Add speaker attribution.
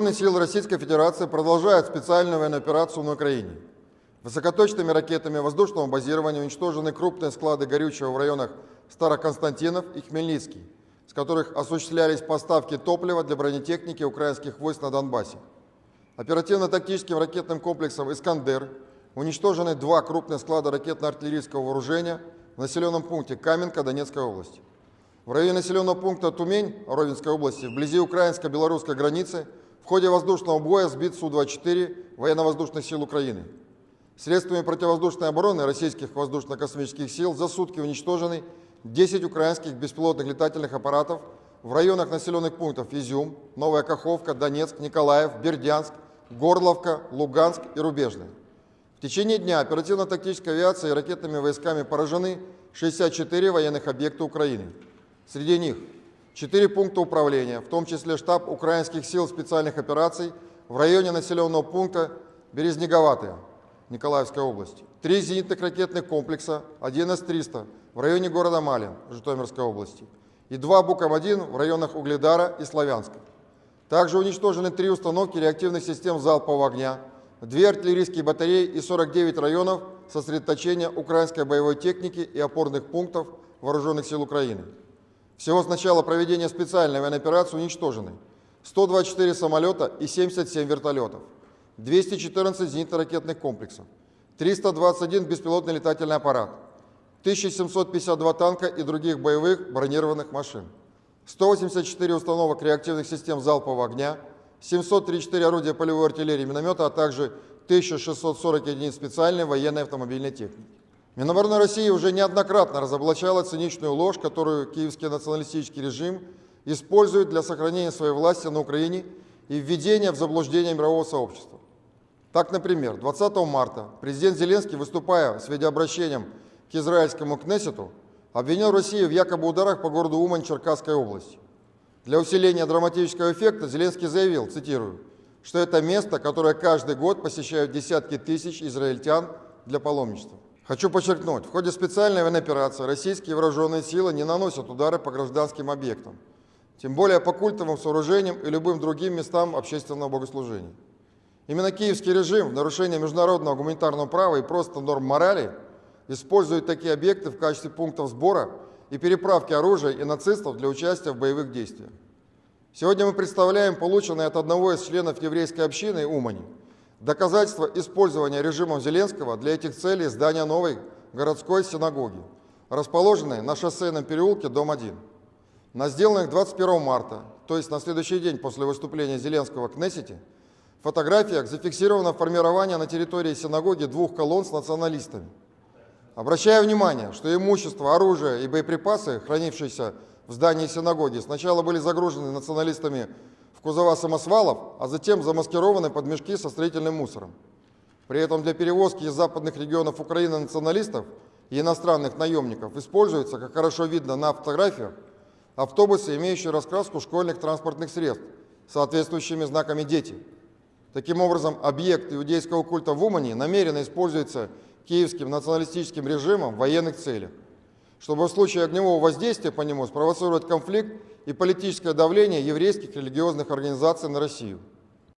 Speaker 1: Вооруженные силы Российской Федерации продолжают специальную военную операцию на Украине. Высокоточными ракетами воздушного базирования уничтожены крупные склады горючего в районах Староконстантинов и Хмельницкий, с которых осуществлялись поставки топлива для бронетехники украинских войск на Донбассе. Оперативно-тактическим ракетным комплексом «Искандер» уничтожены два крупных склада ракетно-артиллерийского вооружения в населенном пункте Каменка Донецкой области. В районе населенного пункта Тумень Ровенской области, вблизи украинско-белорусской границы, в ходе воздушного боя сбит Су-24 военно-воздушных сил Украины. Средствами противовоздушной обороны российских воздушно-космических сил за сутки уничтожены 10 украинских беспилотных летательных аппаратов в районах населенных пунктов Изюм, Новая Каховка, Донецк, Николаев, Бердянск, Горловка, Луганск и Рубежный. В течение дня оперативно-тактической авиацией и ракетными войсками поражены 64 военных объекта Украины. Среди них 4 пункта управления, в том числе штаб украинских сил специальных операций в районе населенного пункта Березнеговатая Николаевской области, 3 зенитных ракетных комплекса, 1 С-300 в районе города Малин Житомирской области и 2 Буком-1 в районах Угледара и Славянска. Также уничтожены 3 установки реактивных систем залпового огня, 2 артиллерийские батареи и 49 районов сосредоточения украинской боевой техники и опорных пунктов Вооруженных сил Украины. Всего с начала проведения специальной военной операции уничтожены 124 самолета и 77 вертолетов, 214 зенитно-ракетных комплексов, 321 беспилотный летательный аппарат, 1752 танка и других боевых бронированных машин, 184 установок реактивных систем залпового огня, 734 орудия полевой артиллерии и миномета, а также 1640 единиц специальной военной автомобильной техники. Минобороны России уже неоднократно разоблачала циничную ложь, которую киевский националистический режим использует для сохранения своей власти на Украине и введения в заблуждение мирового сообщества. Так, например, 20 марта президент Зеленский, выступая с видеообращением к израильскому Кнессету, обвинил Россию в якобы ударах по городу Умань Черкасской области. Для усиления драматического эффекта Зеленский заявил, цитирую, что это место, которое каждый год посещают десятки тысяч израильтян для паломничества. Хочу подчеркнуть, в ходе специальной военной операции российские вооруженные силы не наносят удары по гражданским объектам, тем более по культовым сооружениям и любым другим местам общественного богослужения. Именно киевский режим в нарушение международного гуманитарного права и просто норм морали использует такие объекты в качестве пунктов сбора и переправки оружия и нацистов для участия в боевых действиях. Сегодня мы представляем полученное от одного из членов еврейской общины Умани доказательство использования режимом Зеленского для этих целей здания новой городской синагоги, расположенной на шоссейном переулке, дом 1. На сделанных 21 марта, то есть на следующий день после выступления Зеленского в Кнессете, фотографиях зафиксировано формирование на территории синагоги двух колонн с националистами – Обращаю внимание, что имущество, оружие и боеприпасы, хранившиеся в здании синагоги, сначала были загружены националистами в кузова самосвалов, а затем замаскированы под мешки со строительным мусором. При этом для перевозки из западных регионов Украины националистов и иностранных наемников используются, как хорошо видно на фотографиях, автобусы, имеющие раскраску школьных транспортных средств, соответствующими знаками «Дети». Таким образом, объект иудейского культа в Умане намеренно используется киевским националистическим режимом в военных целях, чтобы в случае огневого воздействия по нему спровоцировать конфликт и политическое давление еврейских религиозных организаций на Россию –